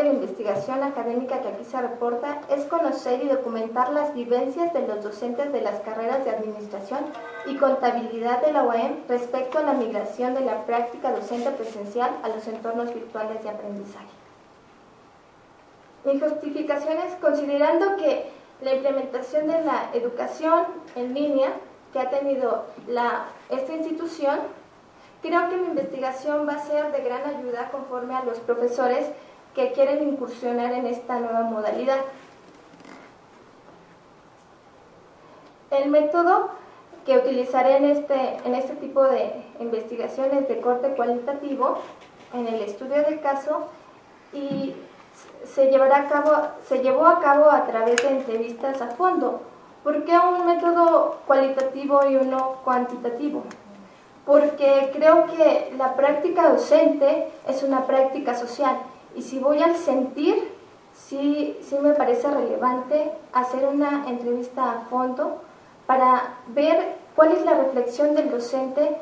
de la investigación académica que aquí se reporta es conocer y documentar las vivencias de los docentes de las carreras de Administración y Contabilidad de la UAM respecto a la migración de la práctica docente presencial a los entornos virtuales de aprendizaje. Mi justificación es considerando que la implementación de la educación en línea que ha tenido la, esta institución Creo que mi investigación va a ser de gran ayuda conforme a los profesores que quieren incursionar en esta nueva modalidad. El método que utilizaré en este, en este tipo de investigaciones de corte cualitativo en el estudio del caso y se, llevará a cabo, se llevó a cabo a través de entrevistas a fondo. ¿Por qué un método cualitativo y uno cuantitativo? porque creo que la práctica docente es una práctica social y si voy al sentir, sí, sí me parece relevante hacer una entrevista a fondo para ver cuál es la reflexión del docente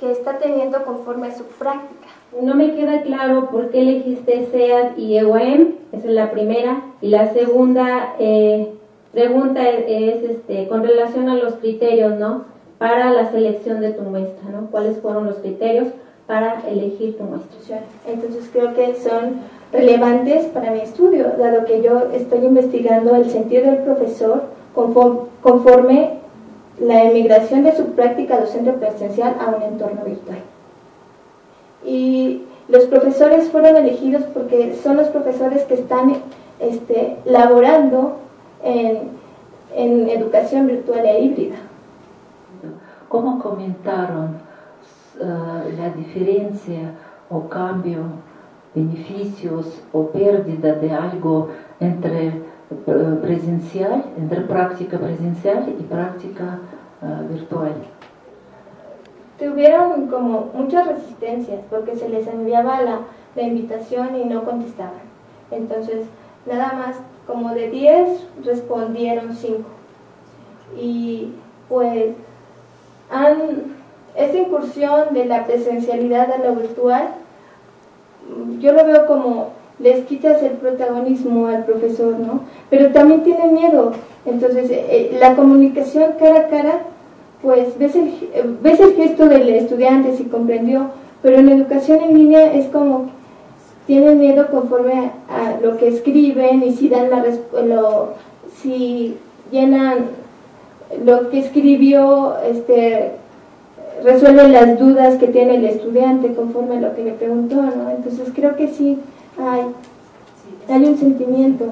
que está teniendo conforme a su práctica. No me queda claro por qué elegiste SEAD y EOM, esa es la primera. Y la segunda eh, pregunta es, este, con relación a los criterios, ¿no? para la selección de tu muestra, ¿no? ¿Cuáles fueron los criterios para elegir tu muestra? Entonces creo que son relevantes para mi estudio, dado que yo estoy investigando el sentido del profesor conforme la emigración de su práctica docente presencial a un entorno virtual. Y los profesores fueron elegidos porque son los profesores que están este, laborando en, en educación virtual e híbrida. ¿Cómo comentaron uh, la diferencia o cambio, beneficios o pérdida de algo entre uh, presencial, entre práctica presencial y práctica uh, virtual? Tuvieron como muchas resistencias porque se les enviaba la, la invitación y no contestaban. Entonces, nada más como de 10 respondieron 5. Y pues esta incursión de la presencialidad a lo virtual, yo lo veo como les quitas el protagonismo al profesor, ¿no? Pero también tiene miedo. Entonces, eh, eh, la comunicación cara a cara, pues ves el, ves el gesto del estudiante si comprendió, pero en educación en línea es como tienen miedo conforme a, lo que escriben y si dan la lo, si llenan lo que escribió este, resuelve las dudas que tiene el estudiante conforme a lo que le preguntó, ¿no? Entonces creo que sí hay, hay un sentimiento.